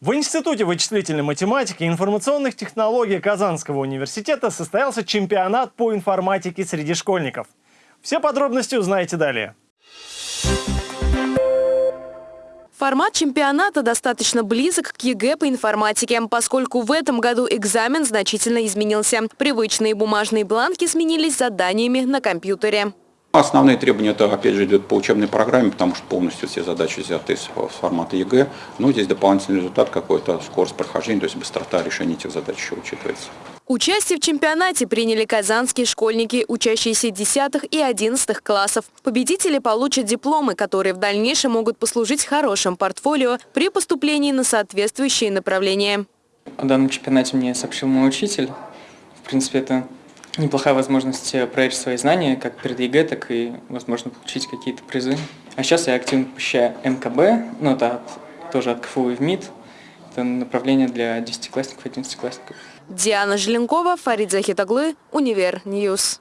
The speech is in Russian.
В Институте вычислительной математики и информационных технологий Казанского университета состоялся чемпионат по информатике среди школьников. Все подробности узнаете далее. Формат чемпионата достаточно близок к ЕГЭ по информатике, поскольку в этом году экзамен значительно изменился. Привычные бумажные бланки сменились заданиями на компьютере. Основные требования это, опять же, идет по учебной программе, потому что полностью все задачи взяты из формата ЕГЭ. Но здесь дополнительный результат какой-то, скорость прохождения, то есть быстрота решения этих задач еще учитывается. Участие в чемпионате приняли казанские школьники, учащиеся 10 и 11 классов. Победители получат дипломы, которые в дальнейшем могут послужить хорошим портфолио при поступлении на соответствующие направления. О данном чемпионате мне сообщил мой учитель. В принципе, это неплохая возможность э, проверить свои знания, как перед ЕГЭ, так и, возможно, получить какие-то призы. А сейчас я активно посещаю МКБ, ну, это тоже от КФУ и в МИД. Это направление для десятиклассников и одиннадцатиклассников. Диана Желенкова, Фарид Захид оглы, Univer News.